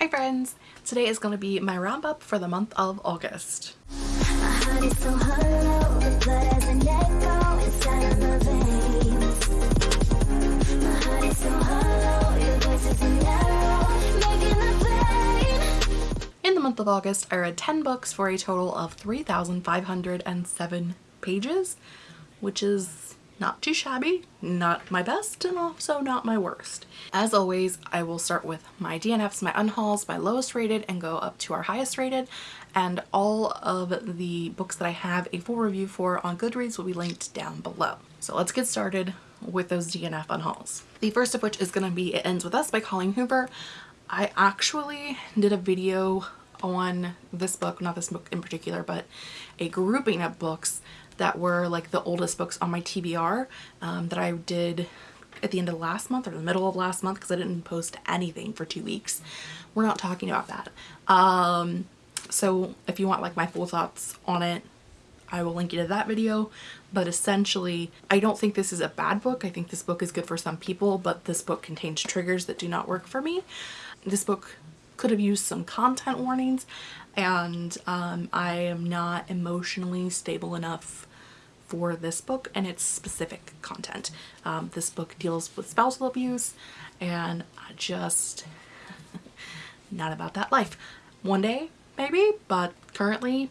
Hi friends! Today is going to be my roundup for the month of August. In the month of August, I read 10 books for a total of 3,507 pages, which is not too shabby, not my best, and also not my worst. As always, I will start with my DNFs, my unhauls, my lowest rated, and go up to our highest rated, and all of the books that I have a full review for on Goodreads will be linked down below. So let's get started with those DNF unhauls. The first of which is going to be It Ends With Us by Colleen Hoover. I actually did a video on this book, not this book in particular, but a grouping of books that were like the oldest books on my TBR um, that I did at the end of last month or the middle of last month because I didn't post anything for two weeks. We're not talking about that. Um, so if you want like my full thoughts on it, I will link you to that video. But essentially, I don't think this is a bad book. I think this book is good for some people, but this book contains triggers that do not work for me. This book could have used some content warnings and um, I am not emotionally stable enough for this book and its specific content. Um, this book deals with spousal abuse and I just not about that life. One day maybe but currently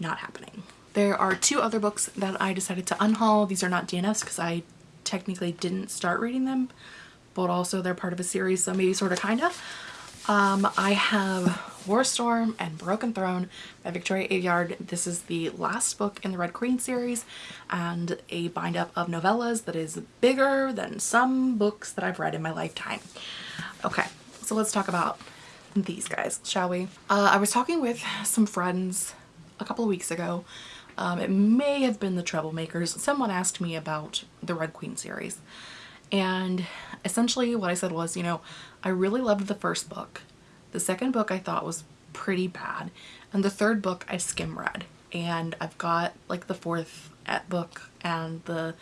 not happening. There are two other books that I decided to unhaul. These are not DNFs because I technically didn't start reading them but also they're part of a series so maybe sort of kinda. Um, I have War Storm and Broken Throne by Victoria Aveyard. This is the last book in the Red Queen series and a bind up of novellas that is bigger than some books that I've read in my lifetime. Okay, so let's talk about these guys, shall we? Uh, I was talking with some friends a couple of weeks ago. Um, it may have been the Troublemakers. Someone asked me about the Red Queen series. And essentially what I said was, you know, I really loved the first book. The second book I thought was pretty bad. And the third book I skim read. And I've got like the fourth eh, book and the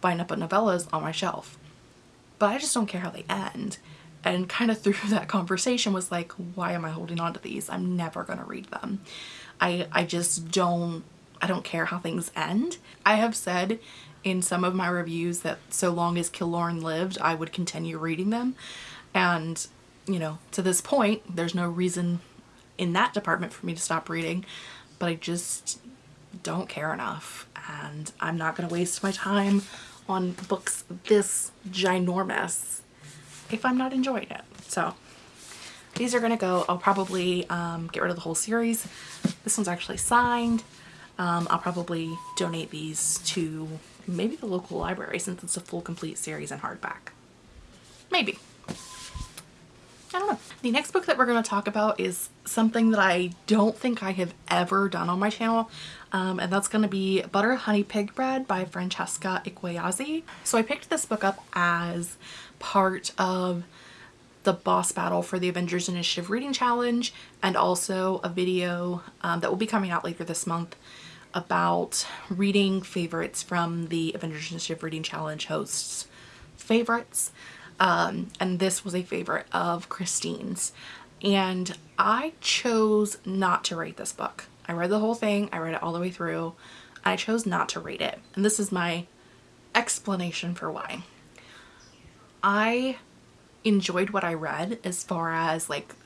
bind up novellas on my shelf. But I just don't care how they end. And kind of through that conversation was like, why am I holding on to these? I'm never going to read them. I, I just don't, I don't care how things end. I have said in some of my reviews that so long as Kilorn lived, I would continue reading them. And, you know, to this point, there's no reason in that department for me to stop reading, but I just don't care enough. And I'm not going to waste my time on books this ginormous if I'm not enjoying it. So these are going to go. I'll probably um, get rid of the whole series. This one's actually signed. Um, I'll probably donate these to maybe the local library since it's a full complete series in hardback. Maybe. I don't know. The next book that we're going to talk about is something that I don't think I have ever done on my channel um, and that's going to be Butter Honey Pig Bread by Francesca Ekwuyasi. So I picked this book up as part of the boss battle for the Avengers Initiative Reading Challenge and also a video um, that will be coming out later this month about reading favorites from the Avengers Initiative Reading Challenge hosts favorites um, and this was a favorite of Christine's and I chose not to rate this book. I read the whole thing, I read it all the way through. I chose not to rate it and this is my explanation for why. I enjoyed what I read as far as like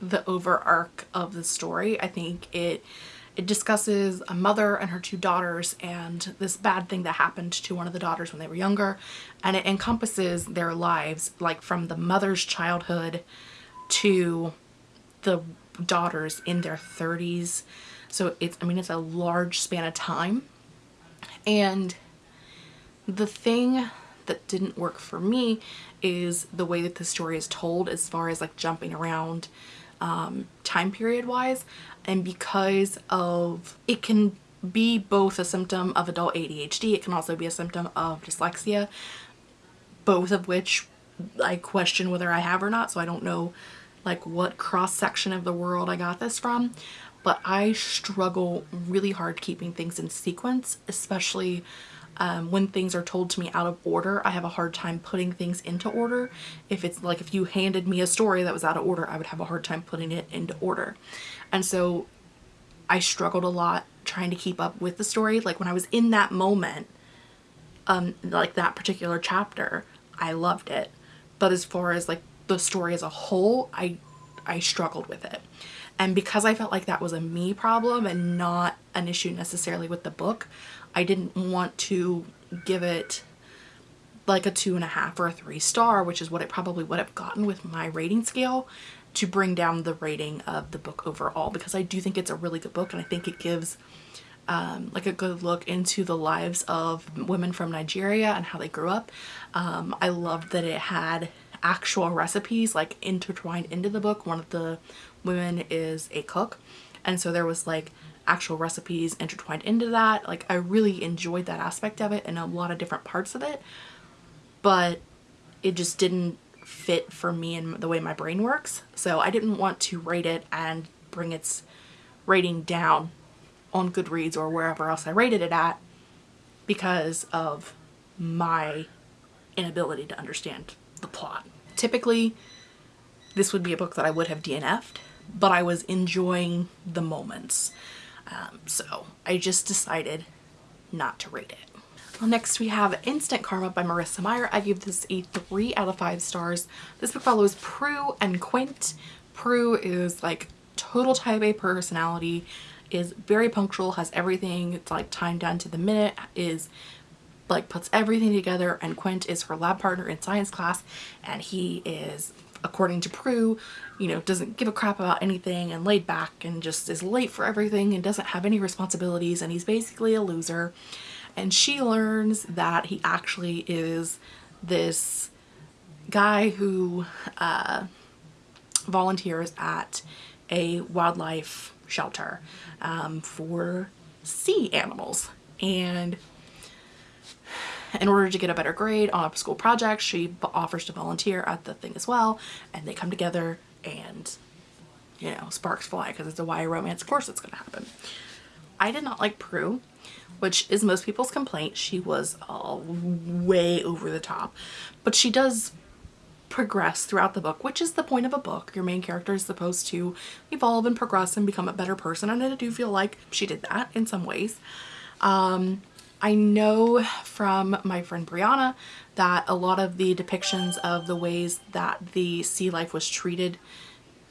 the over arc of the story. I think it it discusses a mother and her two daughters and this bad thing that happened to one of the daughters when they were younger. And it encompasses their lives like from the mother's childhood to the daughters in their 30s so it's I mean it's a large span of time. And the thing that didn't work for me is the way that the story is told as far as like jumping around um, time period wise and because of it can be both a symptom of adult ADHD it can also be a symptom of dyslexia both of which I question whether I have or not so I don't know like what cross section of the world I got this from but I struggle really hard keeping things in sequence especially um, when things are told to me out of order, I have a hard time putting things into order. If it's like if you handed me a story that was out of order, I would have a hard time putting it into order. And so I struggled a lot trying to keep up with the story. Like when I was in that moment, um, like that particular chapter, I loved it. But as far as like the story as a whole, I I struggled with it. And because I felt like that was a me problem and not an issue necessarily with the book, I didn't want to give it like a two and a half or a three star, which is what it probably would have gotten with my rating scale to bring down the rating of the book overall because I do think it's a really good book and I think it gives um, like a good look into the lives of women from Nigeria and how they grew up. Um, I loved that it had actual recipes like intertwined into the book. One of the women is a cook and so there was like actual recipes intertwined into that. Like I really enjoyed that aspect of it and a lot of different parts of it but it just didn't fit for me and the way my brain works. So I didn't want to rate it and bring its rating down on Goodreads or wherever else I rated it at because of my inability to understand the plot. Typically, this would be a book that I would have DNF'd, but I was enjoying the moments. Um, so I just decided not to rate it. Next we have Instant Karma by Marissa Meyer. I give this a 3 out of 5 stars. This book follows Prue and Quint. Prue is like total type A personality, is very punctual, has everything, it's like timed down to the minute, is like puts everything together and Quint is her lab partner in science class and he is according to Prue you know doesn't give a crap about anything and laid back and just is late for everything and doesn't have any responsibilities and he's basically a loser. And she learns that he actually is this guy who uh, volunteers at a wildlife shelter um, for sea animals. And in order to get a better grade on a school project, she offers to volunteer at the thing as well. And they come together and, you know, sparks fly because it's a YA romance. Of course it's going to happen. I did not like Prue, which is most people's complaint. She was all way over the top. But she does progress throughout the book, which is the point of a book. Your main character is supposed to evolve and progress and become a better person. And I do feel like she did that in some ways. Um, I know from my friend Brianna that a lot of the depictions of the ways that the sea life was treated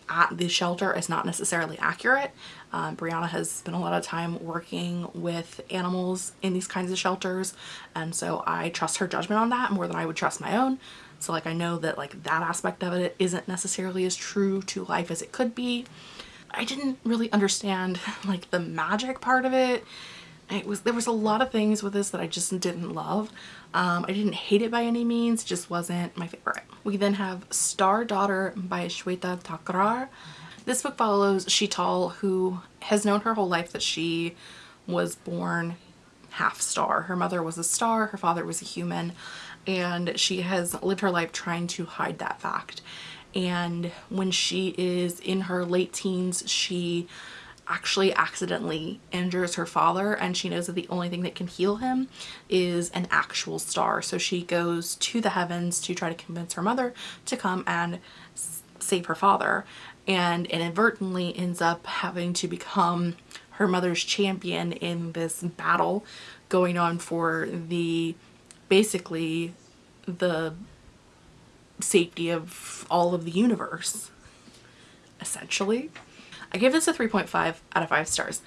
at the shelter is not necessarily accurate. Um, Brianna has spent a lot of time working with animals in these kinds of shelters and so I trust her judgment on that more than I would trust my own. So like I know that like that aspect of it isn't necessarily as true to life as it could be. I didn't really understand like the magic part of it it was there was a lot of things with this that I just didn't love. Um, I didn't hate it by any means, just wasn't my favorite. We then have Star Daughter by Shweta Thakrar. This book follows Sheetal who has known her whole life that she was born half star. Her mother was a star, her father was a human, and she has lived her life trying to hide that fact. And when she is in her late teens, she actually accidentally injures her father and she knows that the only thing that can heal him is an actual star. So she goes to the heavens to try to convince her mother to come and save her father and inadvertently ends up having to become her mother's champion in this battle going on for the basically the safety of all of the universe essentially I give this a 3.5 out of 5 stars.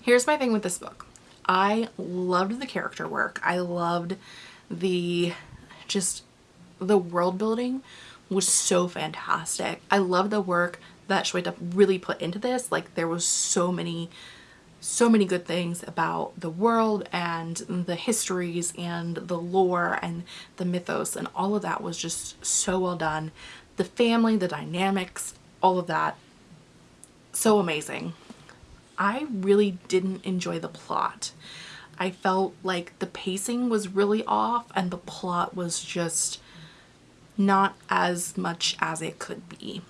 Here's my thing with this book. I loved the character work. I loved the just the world building was so fantastic. I love the work that Shweta really put into this. Like there was so many so many good things about the world and the histories and the lore and the mythos and all of that was just so well done. The family, the dynamics, all of that so amazing. I really didn't enjoy the plot. I felt like the pacing was really off and the plot was just not as much as it could be.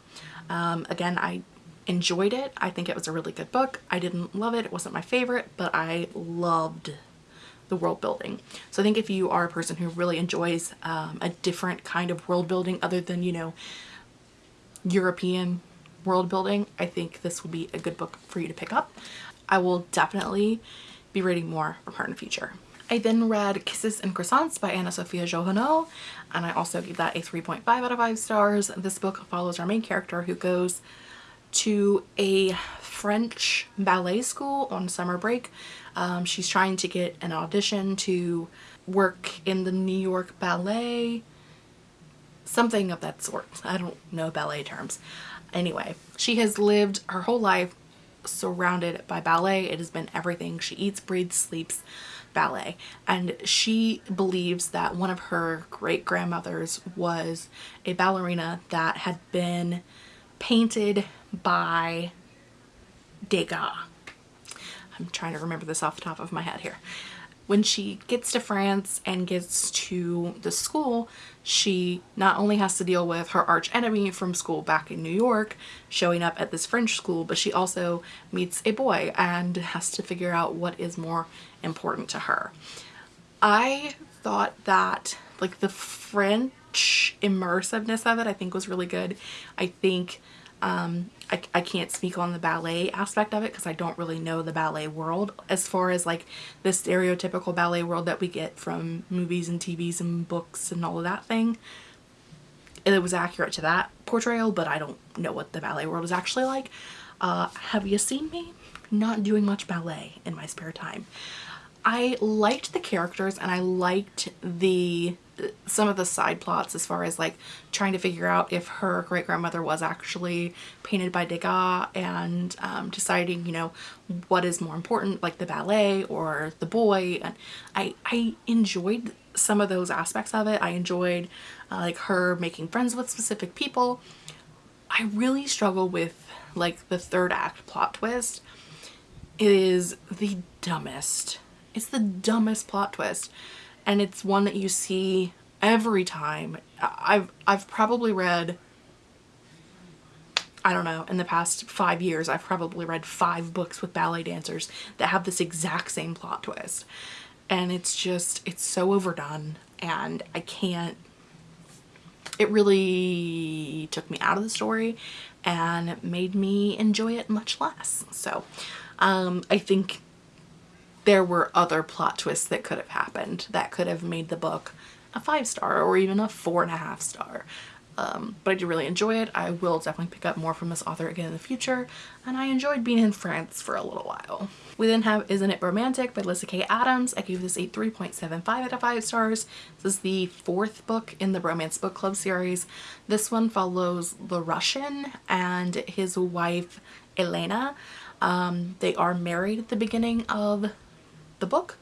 Um, again, I enjoyed it. I think it was a really good book. I didn't love it. It wasn't my favorite, but I loved the world building. So I think if you are a person who really enjoys um, a different kind of world building other than, you know, European world building, I think this will be a good book for you to pick up. I will definitely be reading more from her in the future. I then read Kisses and Croissants by Anna Sophia Jouhanneau and I also gave that a 3.5 out of 5 stars. This book follows our main character who goes to a French ballet school on summer break. Um, she's trying to get an audition to work in the New York Ballet, something of that sort. I don't know ballet terms. Anyway, she has lived her whole life surrounded by ballet. It has been everything. She eats, breathes, sleeps ballet. And she believes that one of her great grandmothers was a ballerina that had been painted by Degas. I'm trying to remember this off the top of my head here. When she gets to France and gets to the school, she not only has to deal with her arch enemy from school back in New York showing up at this French school, but she also meets a boy and has to figure out what is more important to her. I thought that like the French immersiveness of it I think was really good. I think um, I, I can't speak on the ballet aspect of it because I don't really know the ballet world as far as like the stereotypical ballet world that we get from movies and TVs and books and all of that thing. It was accurate to that portrayal, but I don't know what the ballet world is actually like. Uh, have you seen me? Not doing much ballet in my spare time. I liked the characters and I liked the some of the side plots as far as like trying to figure out if her great grandmother was actually painted by Degas and um, deciding you know what is more important like the ballet or the boy and I, I enjoyed some of those aspects of it. I enjoyed uh, like her making friends with specific people. I really struggle with like the third act plot twist. It is the dumbest. It's the dumbest plot twist and it's one that you see every time. I've I've probably read I don't know, in the past five years, I've probably read five books with ballet dancers that have this exact same plot twist. And it's just, it's so overdone and I can't, it really took me out of the story and made me enjoy it much less. So um, I think there were other plot twists that could have happened that could have made the book a five star or even a four and a half star. Um, but I do really enjoy it. I will definitely pick up more from this author again in the future and I enjoyed being in France for a little while. We then have Isn't It Romantic by Lyssa Kay Adams. I gave this a 3.75 out of 5 stars. This is the fourth book in the Romance Book Club series. This one follows the Russian and his wife Elena. Um, they are married at the beginning of the book.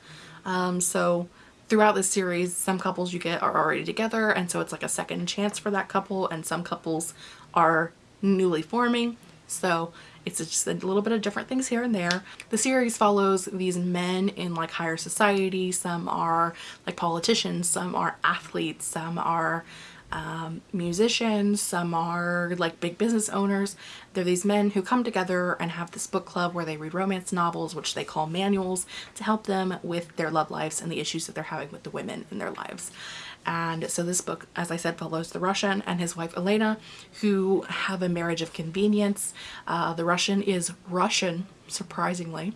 Um, so throughout this series, some couples you get are already together and so it's like a second chance for that couple and some couples are newly forming. So it's just a little bit of different things here and there. The series follows these men in like higher society. Some are like politicians, some are athletes, some are um, musicians, some are like big business owners. They're these men who come together and have this book club where they read romance novels, which they call manuals, to help them with their love lives and the issues that they're having with the women in their lives. And so this book, as I said, follows the Russian and his wife Elena, who have a marriage of convenience. Uh, the Russian is Russian, surprisingly,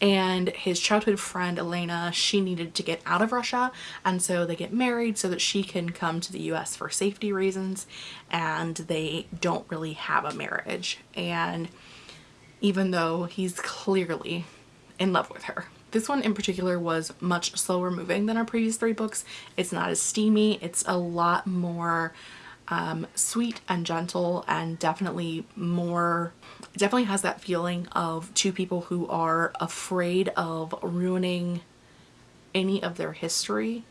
and his childhood friend Elena she needed to get out of Russia and so they get married so that she can come to the US for safety reasons and they don't really have a marriage and even though he's clearly in love with her. This one in particular was much slower moving than our previous three books. It's not as steamy, it's a lot more um, sweet and gentle and definitely more definitely has that feeling of two people who are afraid of ruining any of their history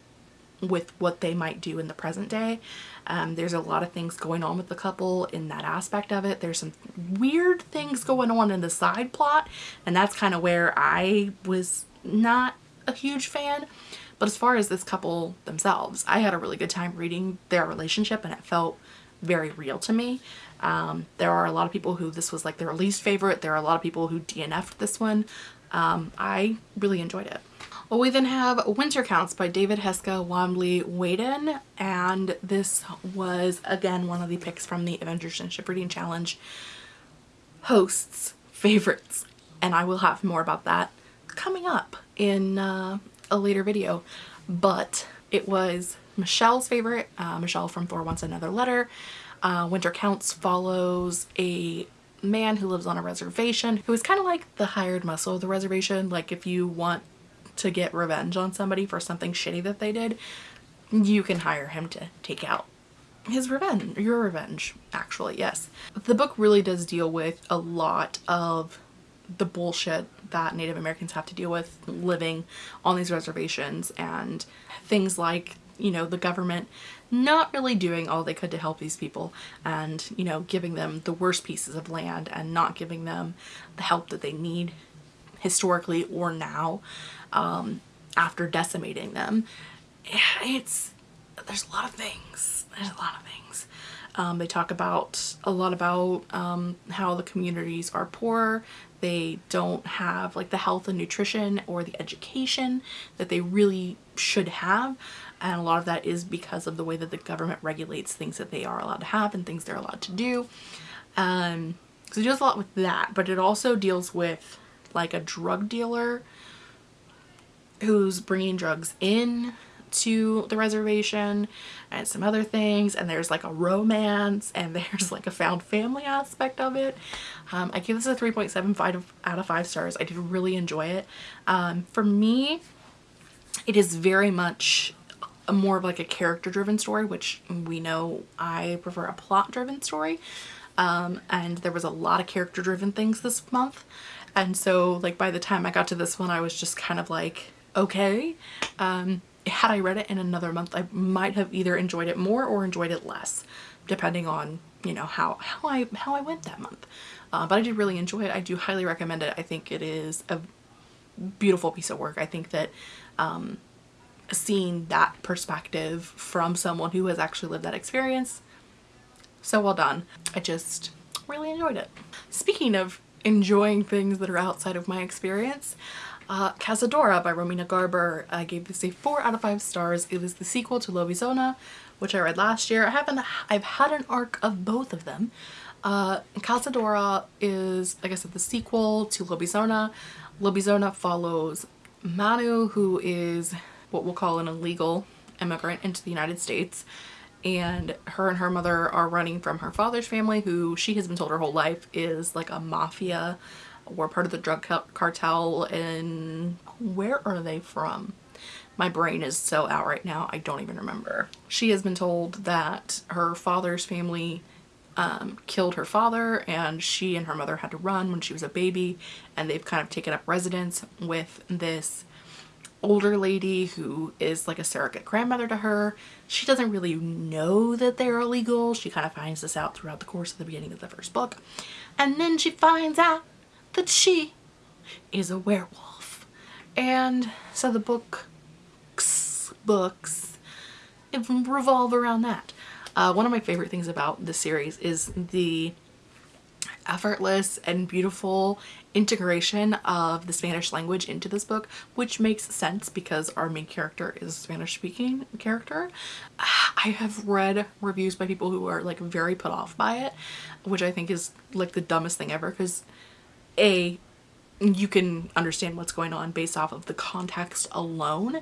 with what they might do in the present day. Um, there's a lot of things going on with the couple in that aspect of it. There's some weird things going on in the side plot and that's kind of where I was not a huge fan. But as far as this couple themselves, I had a really good time reading their relationship and it felt very real to me. Um, there are a lot of people who this was like their least favorite. There are a lot of people who DNF'd this one. Um, I really enjoyed it. Well, we then have Winter Counts by David Heska Wanbli Weiden, and this was again one of the picks from the Avengers and Ship Reading Challenge hosts favorites, and I will have more about that coming up in uh, a later video. But it was Michelle's favorite, uh, Michelle from Thor Wants Another Letter. Uh, Winter Counts follows a man who lives on a reservation who is kind of like the hired muscle of the reservation. Like if you want to get revenge on somebody for something shitty that they did, you can hire him to take out his revenge, your revenge, actually, yes. The book really does deal with a lot of the bullshit that Native Americans have to deal with living on these reservations and things like, you know, the government not really doing all they could to help these people and, you know, giving them the worst pieces of land and not giving them the help that they need historically or now um, after decimating them. It's, there's a lot of things. There's a lot of things. Um, they talk about a lot about um, how the communities are poor. They don't have like the health and nutrition or the education that they really should have. And a lot of that is because of the way that the government regulates things that they are allowed to have and things they're allowed to do. Um, so it deals a lot with that, but it also deals with like a drug dealer who's bringing drugs in to the reservation and some other things and there's like a romance and there's like a found family aspect of it. Um, I give this a 3.75 out of 5 stars. I did really enjoy it. Um, for me, it is very much more of like a character driven story which we know I prefer a plot driven story um, and there was a lot of character driven things this month and so like by the time I got to this one I was just kind of like okay um, had I read it in another month, I might have either enjoyed it more or enjoyed it less, depending on, you know, how, how, I, how I went that month. Uh, but I did really enjoy it. I do highly recommend it. I think it is a beautiful piece of work. I think that um, seeing that perspective from someone who has actually lived that experience, so well done. I just really enjoyed it. Speaking of enjoying things that are outside of my experience, uh, Cazadora by Romina Garber. I gave this a 4 out of 5 stars. It was the sequel to Lobizona, which I read last year. I haven't, I've had an arc of both of them. Uh, Cazadora is, like I said, the sequel to Lobizona. Lobizona follows Manu, who is what we'll call an illegal immigrant into the United States. And her and her mother are running from her father's family, who she has been told her whole life is like a mafia were part of the drug cartel and where are they from? My brain is so out right now, I don't even remember. She has been told that her father's family um, killed her father and she and her mother had to run when she was a baby and they've kind of taken up residence with this older lady who is like a surrogate grandmother to her. She doesn't really know that they're illegal. She kind of finds this out throughout the course of the beginning of the first book. And then she finds out that she is a werewolf. And so the books, books revolve around that. Uh, one of my favorite things about the series is the effortless and beautiful integration of the Spanish language into this book, which makes sense because our main character is a Spanish speaking character. I have read reviews by people who are like very put off by it, which I think is like the dumbest thing ever because a you can understand what's going on based off of the context alone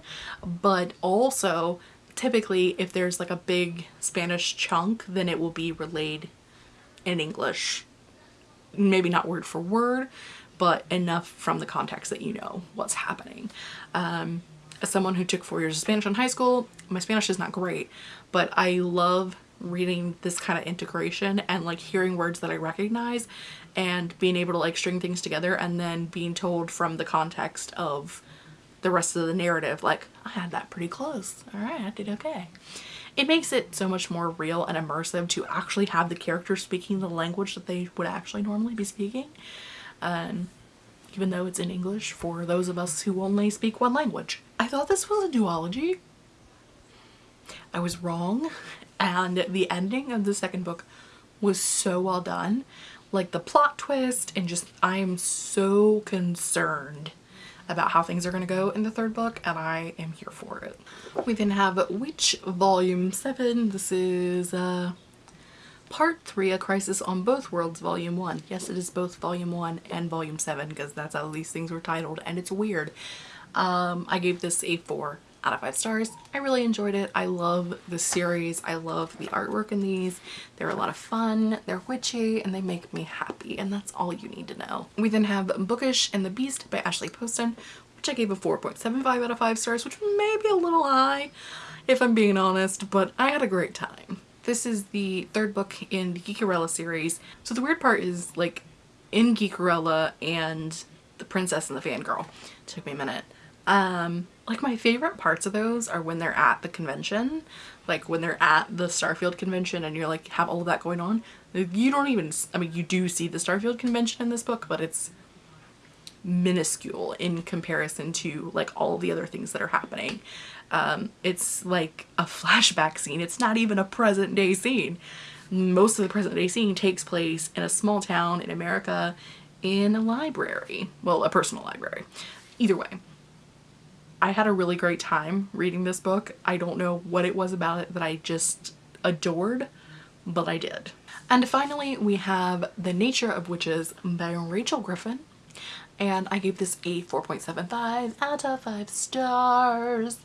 but also typically if there's like a big Spanish chunk then it will be relayed in English. Maybe not word for word but enough from the context that you know what's happening. Um, as someone who took four years of Spanish in high school my Spanish is not great but I love reading this kind of integration and like hearing words that I recognize and being able to like string things together and then being told from the context of the rest of the narrative like I had that pretty close all right I did okay it makes it so much more real and immersive to actually have the characters speaking the language that they would actually normally be speaking um, even though it's in English for those of us who only speak one language. I thought this was a duology. I was wrong and the ending of the second book was so well done like the plot twist and just I'm so concerned about how things are going to go in the third book and I am here for it. We then have Witch Volume 7. This is uh, Part 3, A Crisis on Both Worlds Volume 1. Yes, it is both Volume 1 and Volume 7 because that's how these things were titled and it's weird. Um, I gave this a 4 out of 5 stars. I really enjoyed it. I love the series. I love the artwork in these. They're a lot of fun, they're witchy, and they make me happy and that's all you need to know. We then have Bookish and the Beast by Ashley Poston, which I gave a 4.75 out of 5 stars, which may be a little high if I'm being honest, but I had a great time. This is the third book in the Geekerella series. So the weird part is like in Geekerella and the princess and the fangirl. Took me a minute. Um, like my favorite parts of those are when they're at the convention, like when they're at the Starfield convention and you're like have all of that going on. You don't even, I mean you do see the Starfield convention in this book, but it's minuscule in comparison to like all the other things that are happening. Um, it's like a flashback scene. It's not even a present day scene. Most of the present day scene takes place in a small town in America in a library. Well, a personal library. Either way, I had a really great time reading this book. I don't know what it was about it that I just adored, but I did. And finally, we have The Nature of Witches by Rachel Griffin. And I gave this a 4.75 out of 5 stars.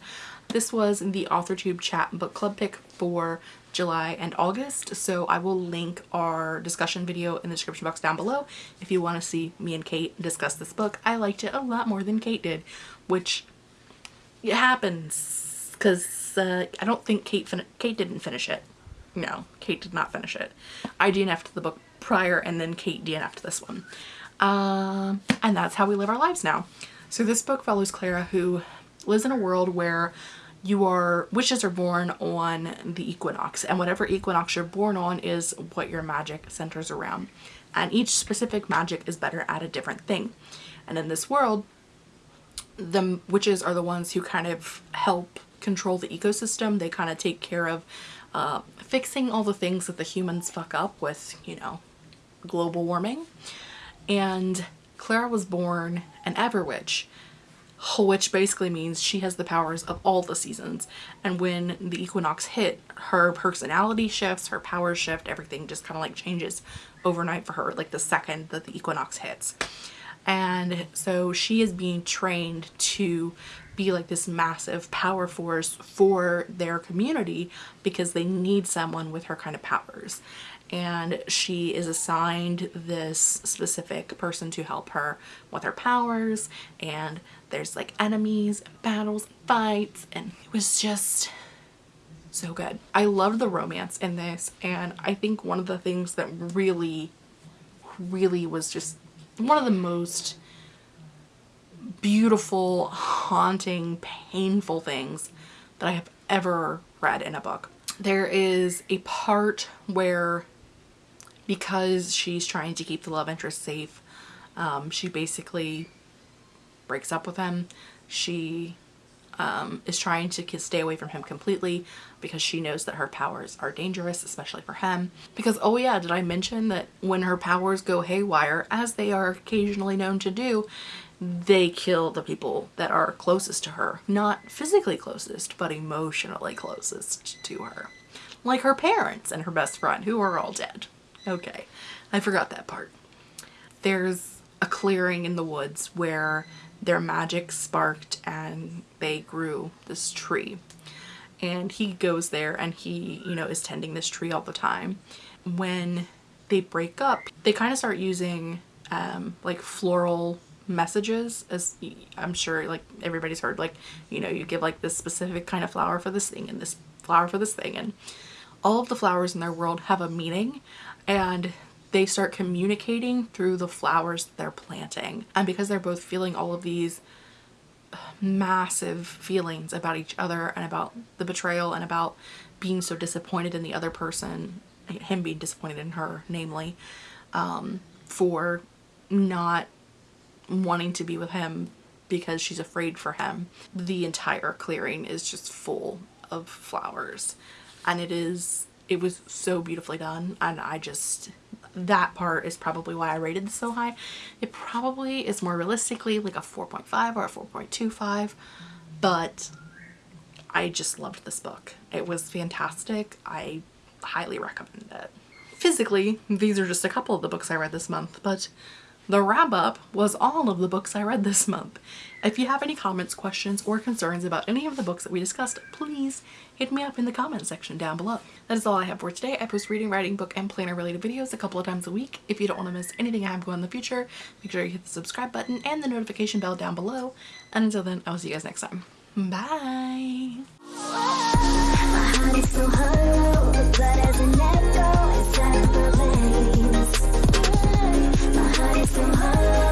This was the AuthorTube chat book club pick for July and August so I will link our discussion video in the description box down below if you want to see me and Kate discuss this book. I liked it a lot more than Kate did which it happens because uh, I don't think Kate Kate didn't finish it. No, Kate did not finish it. I DNF'd the book prior and then Kate DNF'd this one. Um, and that's how we live our lives now. So this book follows Clara who lives in a world where you are witches are born on the equinox and whatever equinox you're born on is what your magic centers around and each specific magic is better at a different thing and in this world the witches are the ones who kind of help control the ecosystem they kind of take care of uh, fixing all the things that the humans fuck up with you know global warming and Clara was born an Everwitch which basically means she has the powers of all the seasons. And when the equinox hit, her personality shifts, her powers shift, everything just kind of like changes overnight for her, like the second that the equinox hits. And so she is being trained to be like this massive power force for their community because they need someone with her kind of powers and she is assigned this specific person to help her with her powers and there's like enemies battles fights and it was just so good. I loved the romance in this and I think one of the things that really really was just one of the most beautiful, haunting, painful things that I have ever read in a book. There is a part where because she's trying to keep the love interest safe. Um, she basically breaks up with him. She um, is trying to stay away from him completely because she knows that her powers are dangerous, especially for him. Because, oh yeah, did I mention that when her powers go haywire, as they are occasionally known to do, they kill the people that are closest to her. Not physically closest, but emotionally closest to her. Like her parents and her best friend, who are all dead. Okay, I forgot that part. There's a clearing in the woods where their magic sparked and they grew this tree. And he goes there and he, you know, is tending this tree all the time. When they break up, they kind of start using um, like floral messages as I'm sure like everybody's heard like you know you give like this specific kind of flower for this thing and this flower for this thing and all of the flowers in their world have a meaning and they start communicating through the flowers they're planting. And because they're both feeling all of these massive feelings about each other and about the betrayal and about being so disappointed in the other person, him being disappointed in her, namely, um, for not wanting to be with him because she's afraid for him. The entire clearing is just full of flowers and it is it was so beautifully done and I just that part is probably why I rated this so high. It probably is more realistically like a 4.5 or a 4.25 but I just loved this book. It was fantastic. I highly recommend it. Physically, these are just a couple of the books I read this month, but the wrap up was all of the books I read this month. If you have any comments, questions, or concerns about any of the books that we discussed, please hit me up in the comment section down below. That is all I have for today. I post reading, writing, book, and planner related videos a couple of times a week. If you don't want to miss anything I have going in the future, make sure you hit the subscribe button and the notification bell down below. And until then, I will see you guys next time. Bye! from high.